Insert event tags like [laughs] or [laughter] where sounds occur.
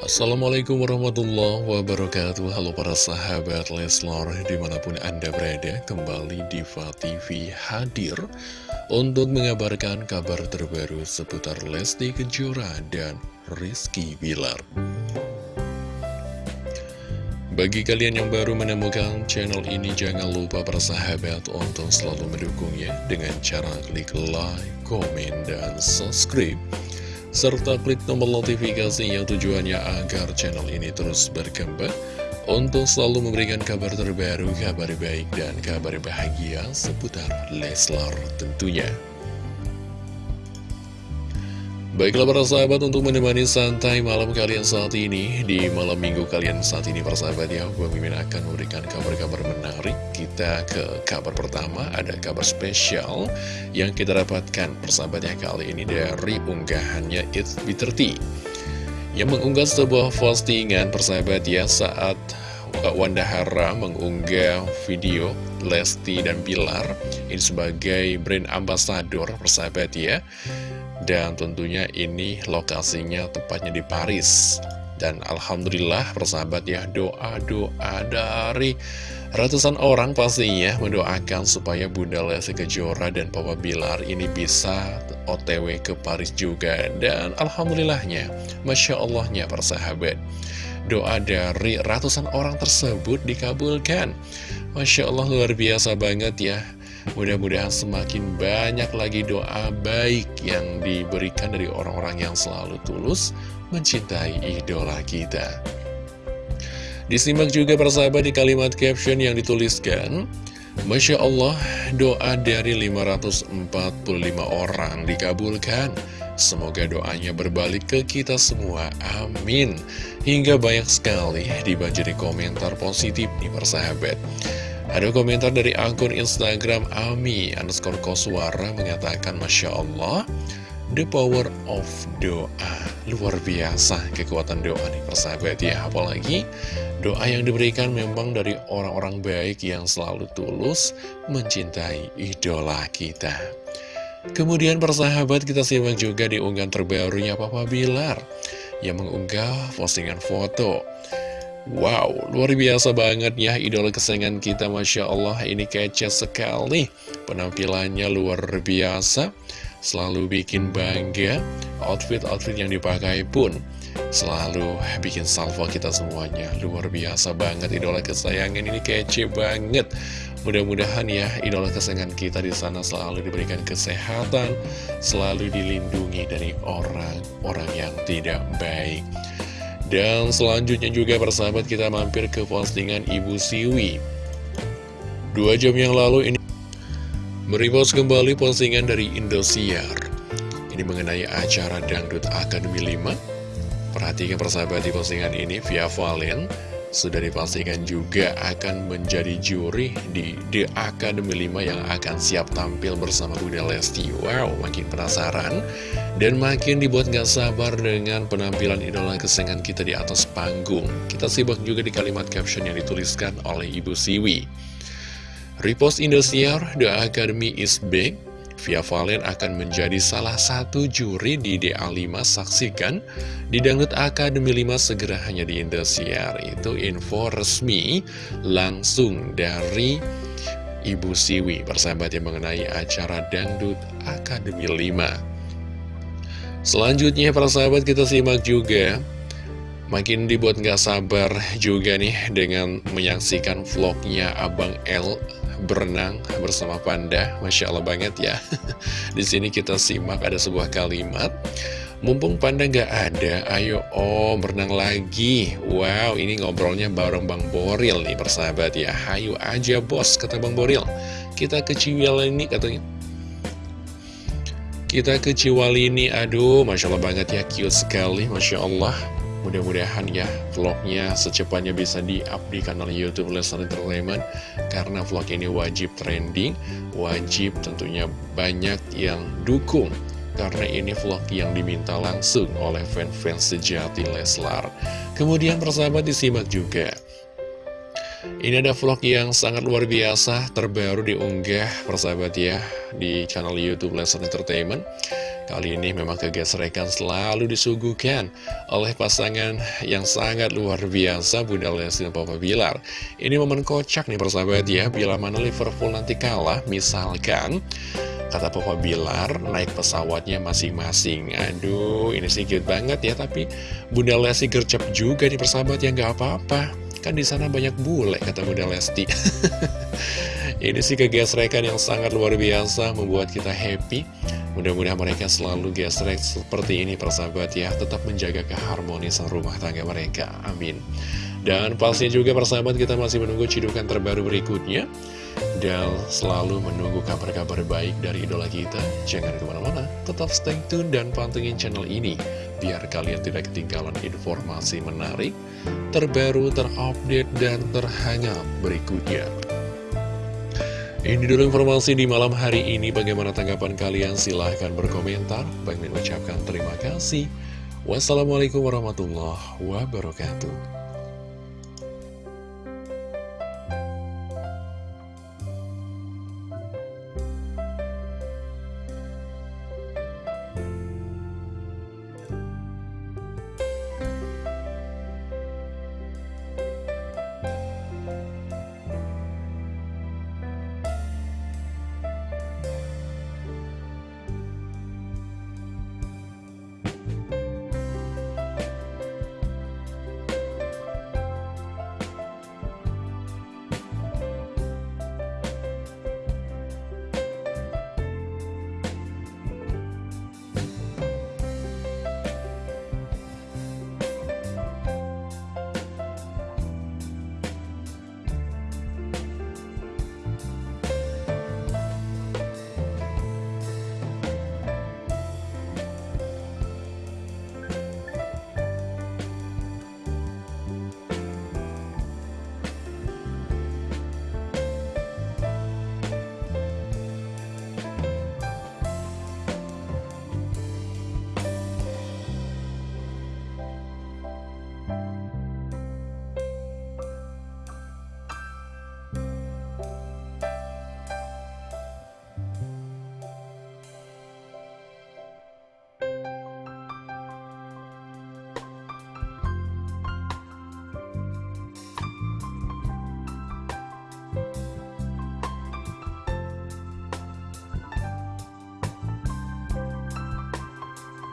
Assalamualaikum warahmatullahi wabarakatuh. Halo para sahabat Leslar Di mana pun anda berada Kembali Diva TV hadir Untuk mengabarkan kabar terbaru Seputar Lesti Kejora dan Rizky Bilar. Bagi kalian yang baru menemukan channel ini Jangan lupa para sahabat Untuk selalu mendukungnya Dengan cara klik like, komen, dan subscribe serta klik tombol notifikasi yang tujuannya agar channel ini terus berkembang untuk selalu memberikan kabar terbaru, kabar baik, dan kabar bahagia seputar Leslar tentunya. Baiklah para sahabat untuk menemani santai malam kalian saat ini Di malam minggu kalian saat ini para sahabat ya Bang Mimin akan memberikan kabar-kabar menarik. Kita ke kabar pertama Ada kabar spesial yang kita dapatkan persahabatnya kali ini Dari unggahannya It's B30 Yang mengunggah sebuah postingan persahabat ya Saat Wanda Hara mengunggah video Lesti dan Bilar Ini sebagai brand ambassador persahabat ya dan tentunya ini lokasinya tepatnya di Paris. Dan Alhamdulillah persahabat ya doa-doa dari ratusan orang pastinya Mendoakan supaya Bunda Lesti Kejora dan Papa Bilar ini bisa otw ke Paris juga. Dan Alhamdulillahnya Masya Allahnya persahabat. Doa dari ratusan orang tersebut dikabulkan. Masya Allah luar biasa banget ya Mudah-mudahan semakin banyak lagi doa baik yang diberikan dari orang-orang yang selalu tulus mencintai idola kita. Disimak juga persahabat di kalimat caption yang dituliskan, Masya Allah, doa dari 545 orang dikabulkan. Semoga doanya berbalik ke kita semua, amin. Hingga banyak sekali dibanjiri komentar positif nih persahabat. Ada komentar dari akun Instagram Ami underscore Koswara mengatakan Masya Allah The power of doa. Luar biasa kekuatan doa nih persahabat ya. Apalagi doa yang diberikan memang dari orang-orang baik yang selalu tulus Mencintai idola kita. Kemudian persahabat kita simak juga di unggahan terbarunya Papa Bilar Yang mengunggah postingan foto Wow, luar biasa banget ya idola kesayangan kita Masya Allah. Ini kece sekali. Penampilannya luar biasa. Selalu bikin bangga. Outfit-outfit yang dipakai pun Selalu bikin salvo kita semuanya. Luar biasa banget idola kesayangan. Ini kece banget. Mudah-mudahan ya idola kesayangan kita di sana selalu diberikan kesehatan Selalu dilindungi dari orang-orang yang tidak baik dan selanjutnya juga persahabat kita mampir ke postingan Ibu Siwi. Dua jam yang lalu ini Meripos kembali postingan dari Indosiar. Ini mengenai acara Dangdut Akademi 5 Perhatikan persahabat di postingan ini via Valen sudah dipastikan juga akan menjadi juri di The Academy 5 yang akan siap tampil bersama Bunda Lesti. Wow, makin penasaran dan makin dibuat gak sabar dengan penampilan idola kesenangan kita di atas panggung. Kita simak juga di kalimat caption yang dituliskan oleh Ibu Siwi. Repost Indosiar, The Academy is big. Via Valen akan menjadi salah satu juri di DA5 Saksikan. Di Dangdut Akademi 5 segera hanya di Indosiar. Itu info resmi langsung dari Ibu Siwi Persahabat yang mengenai acara Dangdut Akademi 5 Selanjutnya persahabat kita simak juga. Makin dibuat nggak sabar juga nih dengan menyaksikan vlognya Abang L berenang bersama panda. Masya Allah banget ya. [laughs] Di sini kita simak ada sebuah kalimat. Mumpung panda nggak ada, ayo om berenang lagi. Wow, ini ngobrolnya bareng Bang Boril nih persahabat ya. Hayu aja bos, kata Bang Boril. Kita ke ini katanya. Kita ke ini, aduh Masya Allah banget ya, cute sekali Masya Allah Mudah-mudahan ya vlognya secepatnya bisa di-up di kanal Youtube Lesnar Entertainment Karena vlog ini wajib trending, wajib tentunya banyak yang dukung Karena ini vlog yang diminta langsung oleh fans-fans sejati Leslar. Kemudian persahabat disimak juga. Ini ada vlog yang sangat luar biasa terbaru diunggah persahabat ya di channel Youtube Lesnar Entertainment Kali ini memang kegesrekan selalu disuguhkan oleh pasangan yang sangat luar biasa Bunda Lesti dan Papa Bilar. Ini momen kocak nih persahabat ya, bila mana Liverpool nanti kalah, misalkan kata Papa Bilar naik pesawatnya masing-masing. Aduh, ini sih cute banget ya, tapi Bunda Lesti gercep juga nih persahabat ya, nggak apa-apa. Kan di sana banyak bule, kata Bunda Lesti. [laughs] ini sih kegesrekan yang sangat luar biasa, membuat kita happy. Mudah-mudahan mereka selalu gesrek seperti ini persahabat ya. Tetap menjaga keharmonisan rumah tangga mereka. Amin. Dan pastinya juga persahabat kita masih menunggu cidukan terbaru berikutnya. Dan selalu menunggu kabar-kabar baik dari idola kita. Jangan ke mana-mana Tetap stay tune dan pantengin channel ini. Biar kalian tidak ketinggalan informasi menarik Terbaru, terupdate, dan terhangat berikutnya ini dulu informasi di malam hari ini. Bagaimana tanggapan kalian? Silahkan berkomentar. Bang mengucapkan terima kasih. Wassalamualaikum warahmatullahi wabarakatuh.